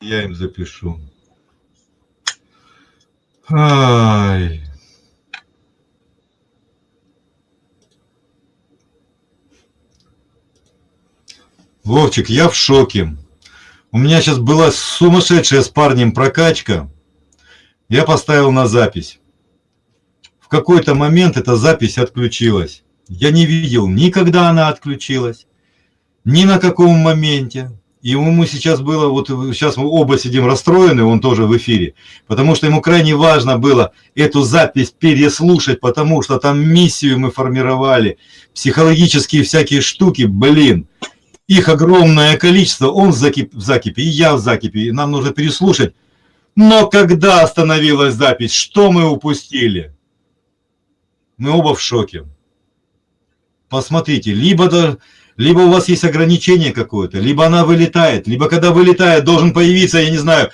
Я им запишу. Ай. Вовчик, я в шоке. У меня сейчас была сумасшедшая с парнем прокачка. Я поставил на запись. В какой-то момент эта запись отключилась. Я не видел, никогда она отключилась, ни на каком моменте. Ему сейчас было, вот сейчас мы оба сидим расстроены, он тоже в эфире, потому что ему крайне важно было эту запись переслушать, потому что там миссию мы формировали, психологические всякие штуки, блин, их огромное количество, он в закипе, в закипе и я в закипе, и нам нужно переслушать. Но когда остановилась запись, что мы упустили? Мы оба в шоке. Посмотрите, либо либо у вас есть ограничение какое-то, либо она вылетает, либо когда вылетает, должен появиться, я не знаю,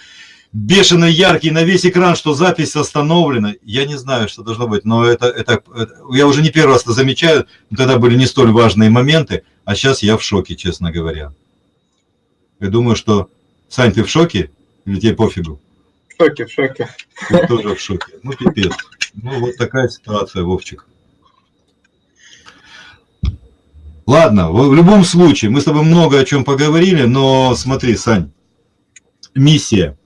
бешено яркий на весь экран, что запись остановлена. Я не знаю, что должно быть, но это, это, это я уже не первый раз это замечаю, тогда были не столь важные моменты, а сейчас я в шоке, честно говоря. Я думаю, что... Сань, ты в шоке? Или тебе пофигу? В шоке, в шоке. Ты тоже в шоке. Ну, пипец. Ну, вот такая ситуация, Вовчик. Ладно, в любом случае, мы с тобой много о чем поговорили, но смотри, Сань, миссия.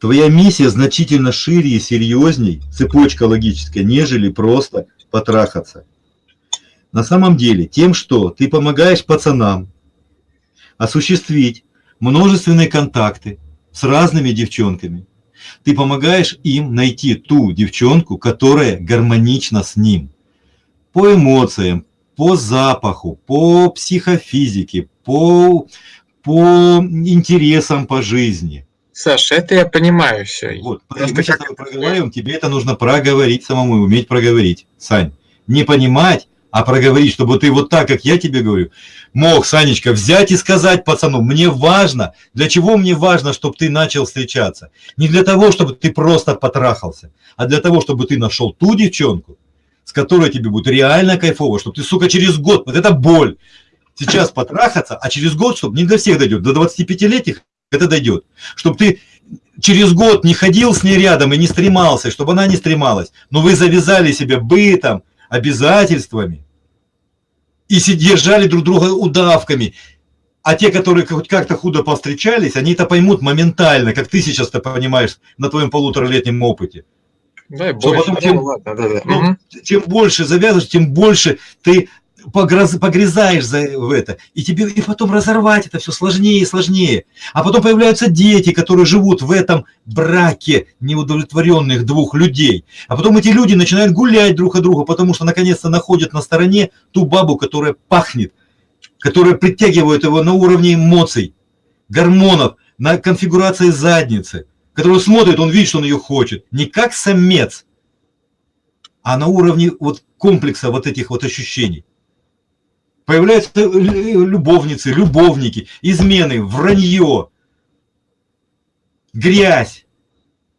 Твоя миссия значительно шире и серьезней, цепочка логическая, нежели просто потрахаться. На самом деле, тем, что ты помогаешь пацанам осуществить множественные контакты с разными девчонками, ты помогаешь им найти ту девчонку, которая гармонична с ним. По эмоциям, по запаху, по психофизике, по, по интересам по жизни. Саша, это я понимаю все. Вот, мы сейчас как... проговариваем, тебе это нужно проговорить самому, уметь проговорить. Сань, не понимать, а проговорить, чтобы ты вот так, как я тебе говорю, мог, Санечка, взять и сказать пацану, мне важно, для чего мне важно, чтобы ты начал встречаться? Не для того, чтобы ты просто потрахался, а для того, чтобы ты нашел ту девчонку, с которой тебе будет реально кайфово, чтобы ты, сука, через год, вот это боль, сейчас потрахаться, а через год, чтобы не для всех дойдет, до 25-летних это дойдет, чтобы ты через год не ходил с ней рядом и не стремался, чтобы она не стремалась, но вы завязали себя бытом, обязательствами и держали друг друга удавками. А те, которые хоть как-то худо повстречались, они это поймут моментально, как ты сейчас это понимаешь на твоем полуторалетнем опыте. Да, больше. Потом, тем, ну, да, да. Ну, угу. чем больше завязываешь, тем больше ты погрыз, погрязаешь за, в это. И тебе и потом разорвать это все сложнее и сложнее. А потом появляются дети, которые живут в этом браке неудовлетворенных двух людей. А потом эти люди начинают гулять друг от друга, потому что наконец-то находят на стороне ту бабу, которая пахнет, которая притягивает его на уровне эмоций, гормонов, на конфигурации задницы который смотрит, он видит, что он ее хочет. Не как самец, а на уровне вот комплекса вот этих вот ощущений. Появляются любовницы, любовники, измены, вранье, грязь.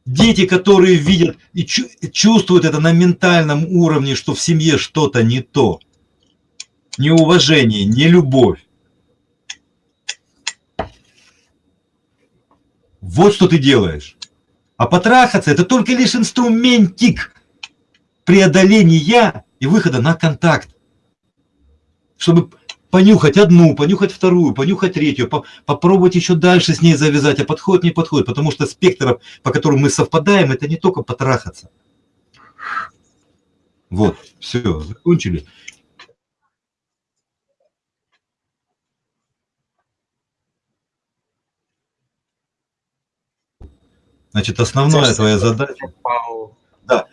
Дети, которые видят и чувствуют это на ментальном уровне, что в семье что-то не то. Неуважение, не любовь. Вот что ты делаешь. А потрахаться – это только лишь инструментик преодоления и выхода на контакт. Чтобы понюхать одну, понюхать вторую, понюхать третью, по попробовать еще дальше с ней завязать, а подходит, не подходит. Потому что спектров, по которым мы совпадаем, это не только потрахаться. Вот, все, закончили. Значит, основная твоя задача, да,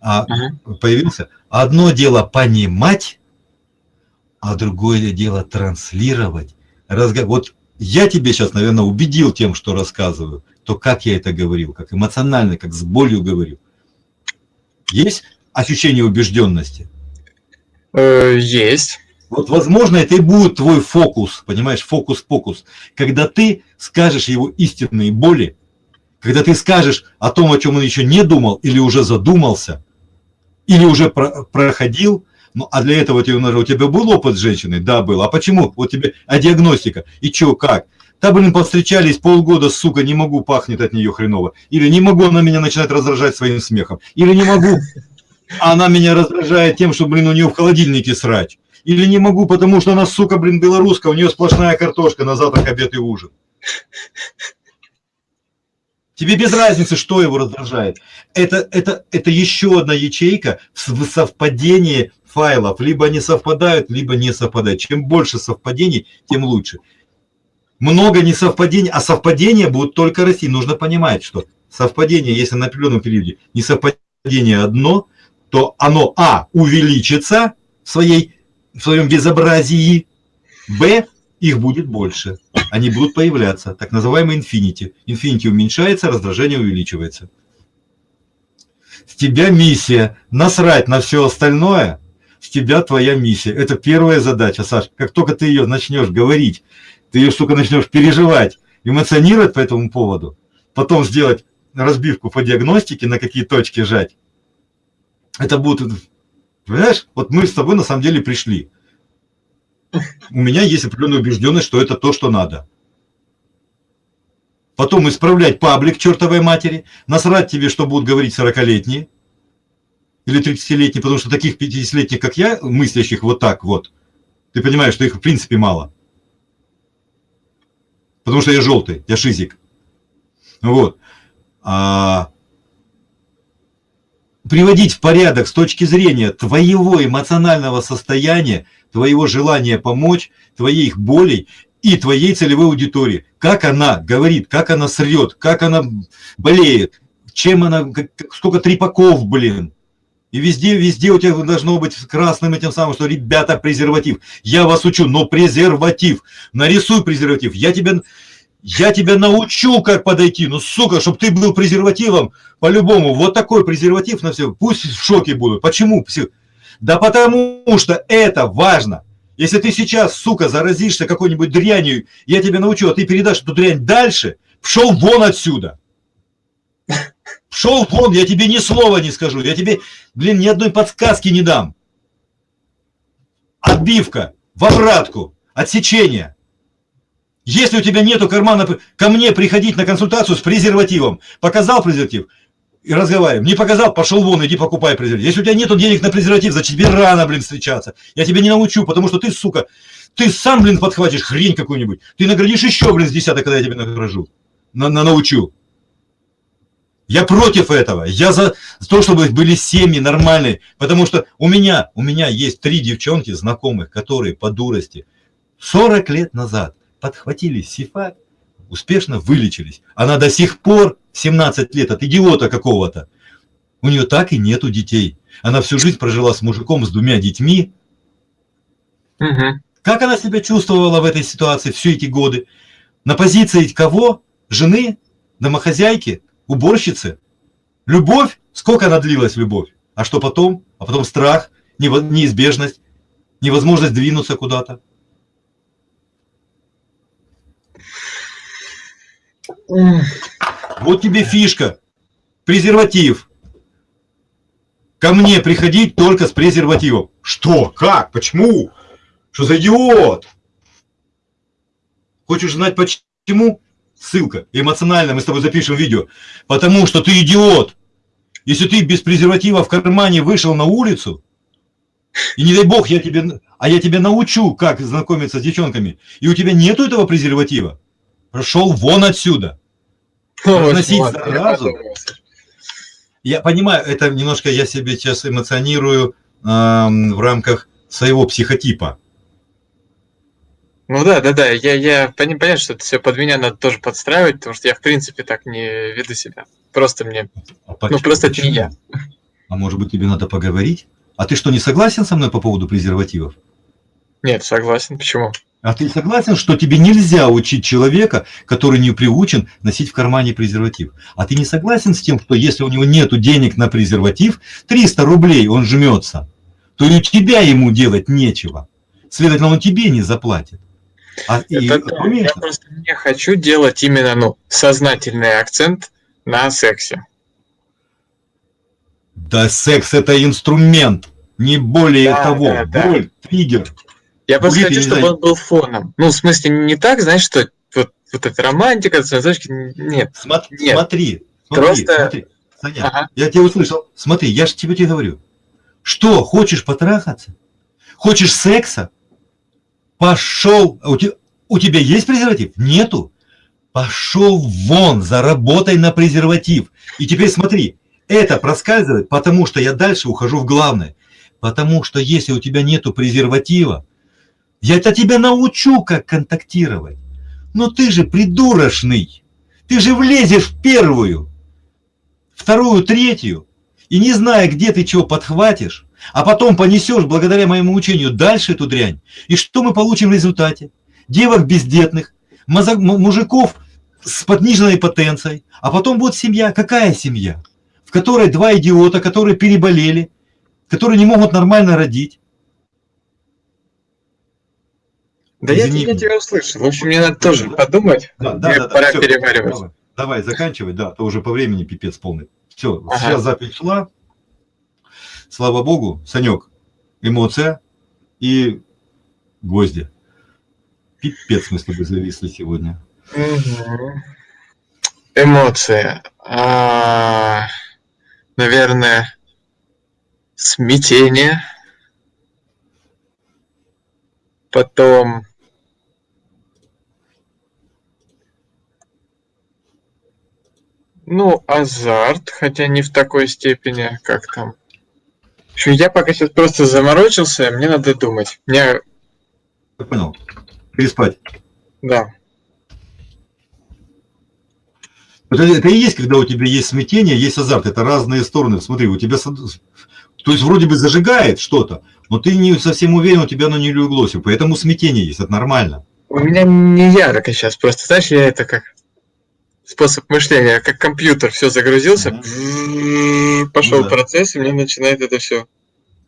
а, угу. появился, одно дело понимать, а другое дело транслировать. Разго... Вот я тебе сейчас, наверное, убедил тем, что рассказываю, то как я это говорил, как эмоционально, как с болью говорю. Есть ощущение убежденности? Э, есть. Вот, возможно, это и будет твой фокус, понимаешь, фокус-фокус, когда ты скажешь его истинные боли, когда ты скажешь о том, о чем он еще не думал, или уже задумался, или уже про проходил, ну, а для этого тебе, у тебя был опыт с женщиной? Да, был. А почему? Вот тебе, а диагностика? И что, как? Да, блин, повстречались полгода, сука, не могу, пахнет от нее хреново. Или не могу, она меня начинает раздражать своим смехом. Или не могу, она меня раздражает тем, что, блин, у нее в холодильнике срать. Или не могу, потому что она, сука, блин, белорусская, у нее сплошная картошка на завтрак, обед и ужин. Тебе без разницы, что его раздражает. Это, это, это еще одна ячейка в совпадении файлов. Либо они совпадают, либо не совпадают. Чем больше совпадений, тем лучше. Много несовпадений, а совпадения будут только расти. Нужно понимать, что совпадение, если на определенном периоде несовпадение одно, то оно, а, увеличится в, своей, в своем безобразии, б, их будет больше. Они будут появляться. Так называемый infinity. Infinity уменьшается, раздражение увеличивается. С тебя миссия. Насрать на все остальное. С тебя твоя миссия. Это первая задача, Саш. Как только ты ее начнешь говорить, ты ее, штука начнешь переживать, эмоционировать по этому поводу, потом сделать разбивку по диагностике, на какие точки жать, это будет, понимаешь, вот мы с тобой на самом деле пришли у меня есть определенная убежденность, что это то, что надо. Потом исправлять паблик чертовой матери, насрать тебе, что будут говорить 40-летние или 30-летние, потому что таких 50-летних, как я, мыслящих вот так вот, ты понимаешь, что их в принципе мало. Потому что я желтый, я шизик. Вот. А, приводить в порядок с точки зрения твоего эмоционального состояния, твоего желания помочь, твоих болей и твоей целевой аудитории. Как она говорит, как она срет, как она болеет, чем она, сколько трепаков, блин. И везде, везде у тебя должно быть красным этим самым, что, ребята, презерватив. Я вас учу, но презерватив. Нарисуй презерватив. Я тебе, я тебя научу, как подойти. Ну, сука, чтобы ты был презервативом, по-любому. Вот такой презерватив на все. Пусть в шоке будут. Почему? Да потому что это важно. Если ты сейчас, сука, заразишься какой-нибудь дрянью, я тебя научу, а ты передашь эту дрянь дальше, пшел вон отсюда. Пшел вон, я тебе ни слова не скажу. Я тебе, блин, ни одной подсказки не дам. Отбивка, в обратку, отсечение. Если у тебя нету кармана, ко мне приходить на консультацию с презервативом. Показал презерватив, и разговариваем. Не показал, пошел вон, иди покупай презерватив. Если у тебя нету денег на презерватив, значит тебе рано, блин, встречаться. Я тебя не научу, потому что ты, сука, ты сам, блин, подхватишь хрень какую-нибудь. Ты наградишь еще, блин, с десяток, когда я тебя награжу. На, на научу. Я против этого. Я за то, чтобы были семьи нормальные. Потому что у меня, у меня есть три девчонки знакомых, которые по дурости 40 лет назад подхватили сифат, успешно вылечились. Она до сих пор 17 лет от идиота какого-то. У нее так и нету детей. Она всю жизнь прожила с мужиком, с двумя детьми. Угу. Как она себя чувствовала в этой ситуации все эти годы? На позиции кого? Жены? Домохозяйки? Уборщицы? Любовь? Сколько она длилась, любовь? А что потом? А потом страх, неизбежность, невозможность двинуться куда-то. Вот тебе фишка. Презерватив. Ко мне приходить только с презервативом. Что? Как? Почему? Что за идиот? Хочешь знать почему? Ссылка. Эмоционально мы с тобой запишем видео. Потому что ты идиот. Если ты без презерватива в кармане вышел на улицу, и не дай бог, я тебе, а я тебя научу, как знакомиться с девчонками, и у тебя нету этого презерватива, прошел вон отсюда. Разносить заразу. Я понимаю, это немножко я себе сейчас эмоционирую э, в рамках своего психотипа. Ну да, да, да, я, я понятно, что это все под меня надо тоже подстраивать, потому что я в принципе так не веду себя. Просто мне, а ну просто почему? это не я. А может быть тебе надо поговорить? А ты что, не согласен со мной по поводу презервативов? Нет, согласен. Почему? А ты согласен, что тебе нельзя учить человека, который не приучен носить в кармане презерватив? А ты не согласен с тем, что если у него нет денег на презерватив, 300 рублей он жмется, то и у тебя ему делать нечего. Следовательно, он тебе не заплатит. А, Это и, Я просто не хочу делать именно ну, сознательный акцент на сексе. Да секс это инструмент, не более да, того. Да, да. триггер. Я просто хочу, чтобы он был фоном. Ну, в смысле, не так, знаешь, что вот вот эта романтика, цветочки, нет. Смотри, Нет. смотри, смотри, Просто- смотри. Саня, Ага. я тебя услышал. Смотри, я же тебе тебе говорю. Что, хочешь потрахаться? Хочешь секса? Пошел. У тебя, у тебя есть презерватив? Нету. Пошел вон, заработай на презерватив. И теперь смотри, это проскальзывает, потому что я дальше ухожу в главное. Потому что если у тебя нету презерватива, я это тебя научу, как контактировать. Но ты же придурочный. Ты же влезешь в первую, вторую, третью, и не зная, где ты чего подхватишь, а потом понесешь благодаря моему учению дальше эту дрянь. И что мы получим в результате? Девок бездетных, мужиков с подниженной потенцией, а потом будет семья. Какая семья? В которой два идиота, которые переболели, которые не могут нормально родить. Да я, Извини я тебя услышал. В общем, мне надо тоже Да. подумать. Да, Мне пора всё, переваривать. Давай, давай, заканчивай, да, то уже по времени пипец полный. Все, Ага. сейчас запись шла. Слава богу, Санек, эмоция и гвозди. Пипец мы с тобой зависли сегодня. Мгм. Эмоции. А, Наверное, смятение. Потом Ну, азарт, хотя не в такой степени, как там. В общем, я пока сейчас просто заморочился, мне надо думать. Мне, Я понял. Переспать. да. Это, это и есть, когда у тебя есть смятение, есть азарт. Это разные стороны. Смотри, у тебя... То есть вроде бы зажигает что-то, но ты не совсем уверен, у тебя оно не леглось. и Поэтому смятение есть, это нормально. У меня не ярко сейчас, просто, знаешь, я это как способ мышления, как компьютер, все загрузился, пошел Ну да. процесс, и мне начинает это все.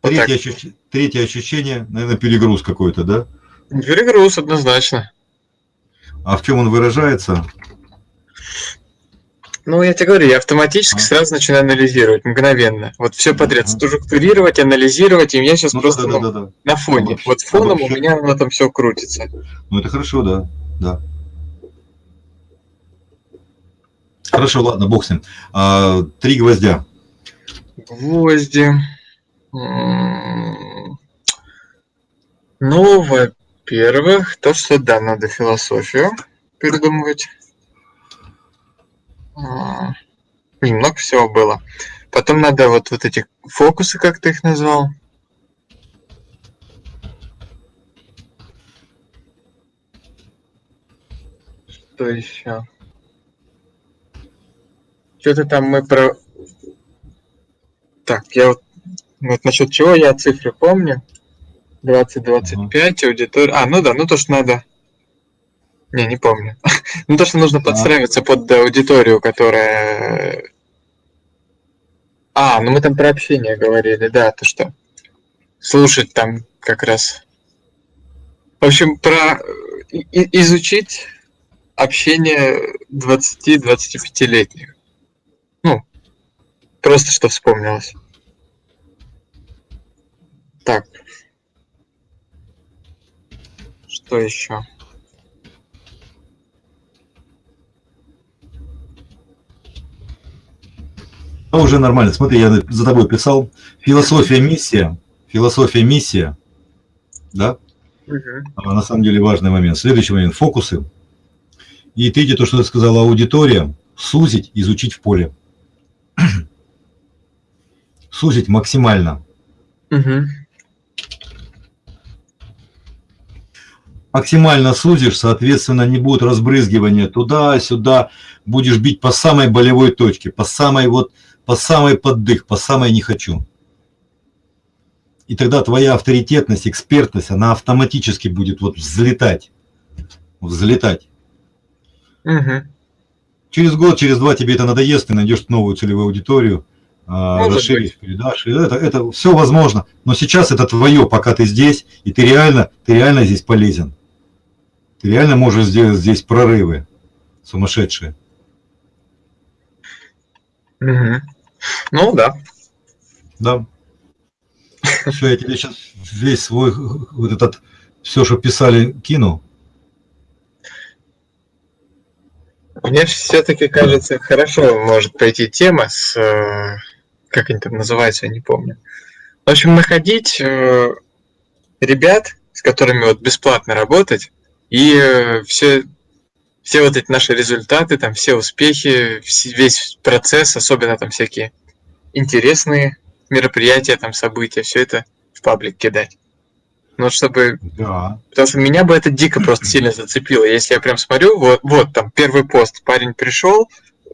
Вот так. Третье, ощущ- третье ощущение, наверное, перегруз какой-то, да? Перегруз однозначно. А в чем он выражается? Ну, я тебе говорю, я автоматически А. сразу начинаю анализировать, мгновенно. Вот все подряд, Ага. структурировать, анализировать, и я сейчас Ну, просто да, да, да, да. на фоне. Обобщ- Вот фоном у обобщать. меня оно там все крутится. Ну, это хорошо, да, да. Хорошо, ладно, бог с ним. А, три гвоздя. Гвозди. Ну, во-первых, то, что да, надо философию передумывать. А, блин, Много всего было. Потом надо вот, вот эти фокусы, как ты их назвал. Что еще? Что-то там мы про... Так, я вот, вот насчет чего я цифры помню. 20-25, аудитория... А, ну да, ну то, что надо... Не, не помню. ну то, что нужно подстраиваться под аудиторию, которая... А, ну мы там про общение говорили, да, то что? Слушать там как раз... В общем, про и- изучить общение 20-25-летних. Просто что вспомнилось. Так. Что еще? Ну, уже нормально. Смотри, я за тобой писал. Философия, миссия. Философия, миссия. Да? А на самом деле важный момент. Следующий момент. Фокусы. И третье, то, что ты сказала, аудитория. Сузить, изучить в поле. Сузить максимально. Мгм. максимально сузишь, соответственно, не будет разбрызгивания туда-сюда, будешь бить по самой болевой точке, по самой вот, по самой поддых, по самой не хочу. И тогда твоя авторитетность, экспертность, она автоматически будет вот взлетать, взлетать. Мгм. Через год, через два тебе это надоест, ты найдешь новую целевую аудиторию, Может расширишь, передашь. И это, это все возможно. Но сейчас это твое, пока ты здесь, и ты реально, ты реально здесь полезен. Ты реально можешь сделать здесь прорывы сумасшедшие. Мгм. Ну да. Да. Все, я тебе сейчас весь свой вот этот, все, что писали, кину. Мне все-таки кажется, хорошо может пойти тема с... Как они там называются, я не помню. В общем, находить э, ребят, с которыми вот бесплатно работать, и э, все, все вот эти наши результаты, там все успехи, весь процесс, особенно там всякие интересные мероприятия, там события, все это в паблик кидать. Ну, чтобы Да. Потому что меня бы это дико просто сильно зацепило. Если я прям смотрю, вот, вот там первый пост, парень пришел,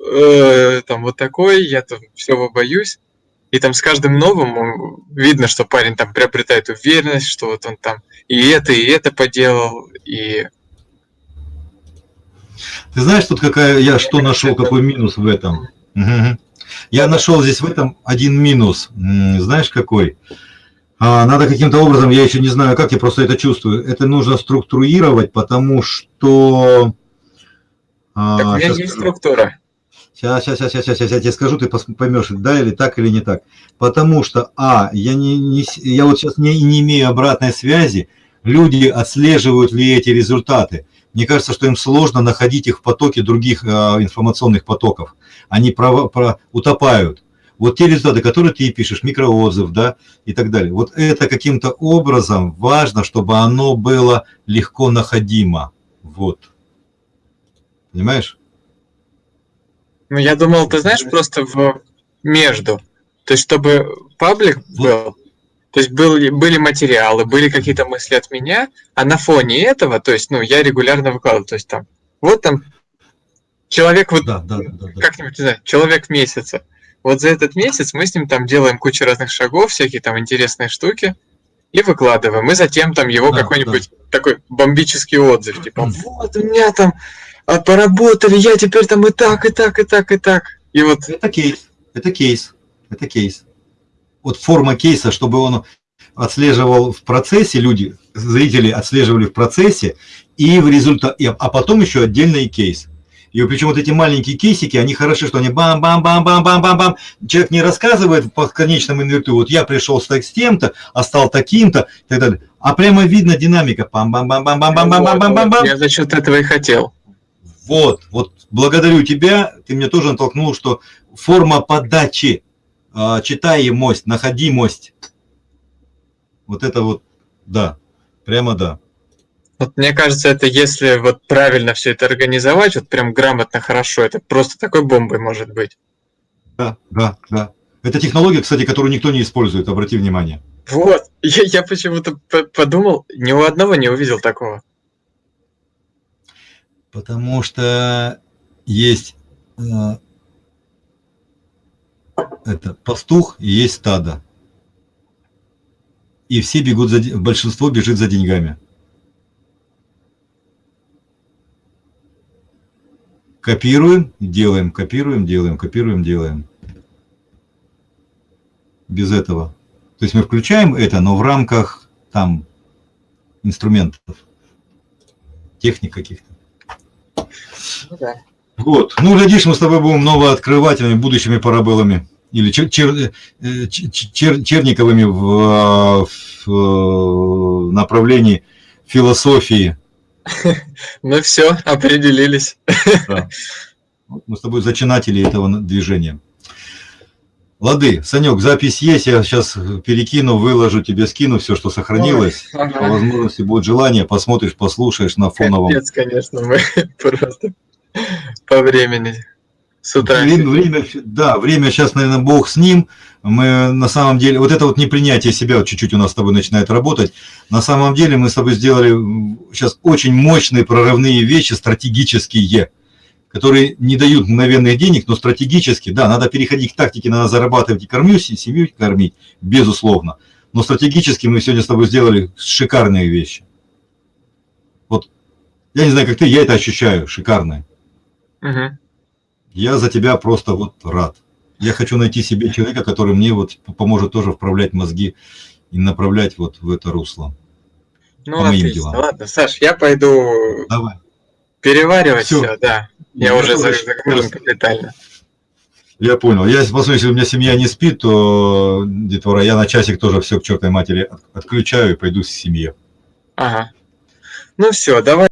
э, там вот такой, я там всего боюсь. И там с каждым новым он- видно, что парень там приобретает уверенность, что вот он там и это, и это поделал, и Ты знаешь, тут какая я что нашел, какой минус в этом? Я нашел здесь в этом один минус. Знаешь какой? А, Надо каким-то образом, я еще не знаю как, я просто это чувствую. Это нужно структурировать, потому что... а, так у меня щас есть скажу. структура. Сейчас, сейчас, сейчас, сейчас, сейчас, я тебе скажу, ты поймешь, да или так, или не так. Потому что, а, я, не, не я вот сейчас не, не имею обратной связи, люди отслеживают ли эти результаты. Мне кажется, что им сложно находить их в потоке других а, информационных потоков. Они про, про- утопают. Вот те результаты, которые ты пишешь, микроотзыв, да, и так далее. Вот это каким-то образом важно, чтобы оно было легко находимо. Вот. Понимаешь? Ну, я думал, ты знаешь, просто в между. То есть, чтобы паблик был, то есть были, были материалы, были какие-то мысли от меня, а на фоне этого, то есть, ну, я регулярно выкладываю, то есть там, вот там человек вот Да, да, да, да. да. как-нибудь, не знаю, человек месяца. Вот за этот месяц мы с ним там делаем кучу разных шагов, всякие там интересные штуки, и выкладываем. И затем там его Да, какой-нибудь такой бомбический отзыв, типа, вот у меня там а, поработали, я теперь там и так, и так, и так, и так. И вот, Это кейс, это кейс, это кейс. Вот форма кейса, чтобы он отслеживал в процессе, люди, зрители отслеживали в процессе, и в результате, а потом еще отдельный кейс. И причем вот эти маленькие кейсики, они хороши, что они бам-бам-бам-бам-бам-бам-бам. Человек не рассказывает по конечному инверту, вот я пришел с тем-то, а стал таким-то, и так далее. А прямо видно динамика. Бам-бам-бам-бам-бам-бам-бам-бам-бам. я за счет этого и хотел. Вот, вот благодарю тебя, ты мне тоже натолкнул, что форма подачи, а, читаемость, находимость, вот это вот, да, прямо да. Вот мне кажется, это если вот правильно все это организовать, вот прям грамотно, хорошо, это просто такой бомбой может быть. Да, да, да. Это технология, кстати, которую никто не использует, обрати внимание. Вот, я, я почему-то по- подумал, ни у одного не увидел такого. Потому что есть э, это пастух и есть стадо. И все бегут за большинство бежит за деньгами. Копируем, делаем, копируем, делаем, копируем, делаем. Без этого. То есть мы включаем это, но в рамках там инструментов, техник каких-то. Ну да. Вот. Ну, глядишь, мы с тобой будем новооткрывателями, будущими парабеллами. Или чер, чер- э, ч- ч- чер- черниковыми в, в, э, направлении философии. Ну все, определились. Да. Мы с тобой зачинатели этого движения. Лады, Санек, запись есть, я сейчас перекину, выложу, тебе скину все, что сохранилось. По Ага. возможности будет желание, посмотришь, послушаешь на фоновом. Капец, конечно, мы просто по времени с утра. Время, время, да, время сейчас, наверное, бог с ним. Мы на самом деле, вот это вот непринятие себя вот чуть-чуть у нас с тобой начинает работать. На самом деле мы с тобой сделали сейчас очень мощные прорывные вещи, стратегические, которые не дают мгновенных денег, но стратегически, да, надо переходить к тактике, надо зарабатывать и кормить, семью кормить, безусловно. Но стратегически мы сегодня с тобой сделали шикарные вещи. Вот, я не знаю, как ты, я это ощущаю, шикарные. Мгм. Я за тебя просто вот рад. Я хочу найти себе человека, который мне вот поможет тоже вправлять мозги и направлять вот в это русло. Ну, По моим делам. Ладно, Саш, я пойду Давай. переваривать Всё. все, да. Я Я уже загружен капитально. Я понял. Я посмотрю, если у меня семья не спит, то, детвора, я на часик тоже все к чертовой матери от- отключаю и пойду к семье. Ага. Ну все, давай.